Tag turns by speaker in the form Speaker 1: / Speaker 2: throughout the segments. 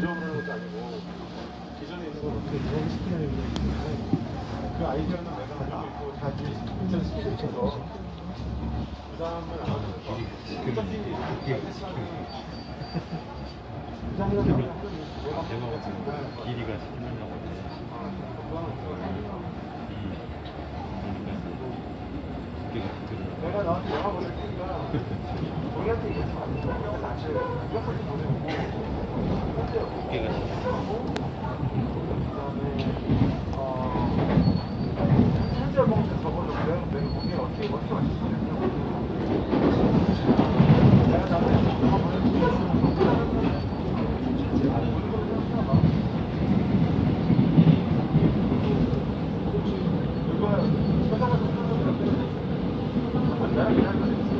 Speaker 1: 제조업을 하는 것도 아니고 기존에 있는 걸 어떻게 게 있는데 그 아이디어는 내가 가지고 있고 다 이제 실천시키고 있어서 부담을 안 하고 어차피 내가
Speaker 2: 때 길이가 10년 남았는데 이 두께가 붙으면
Speaker 1: 내가 나한테 영화 보낼 테니까 우리한테 이거 좀안 줘. 그래서 안 줘. 이렇게 보내고
Speaker 2: 두께가 10년
Speaker 1: 그다음에 어 현재 먹는 저걸로 내가 내가 거기에 어떻게 영화 보낼 이번에는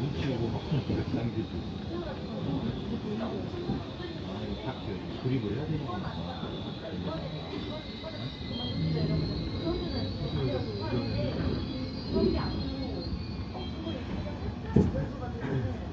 Speaker 1: 눈치우고 막
Speaker 3: 당기고 아딱 조립을 그 해야 되니까 그러면은 그러면은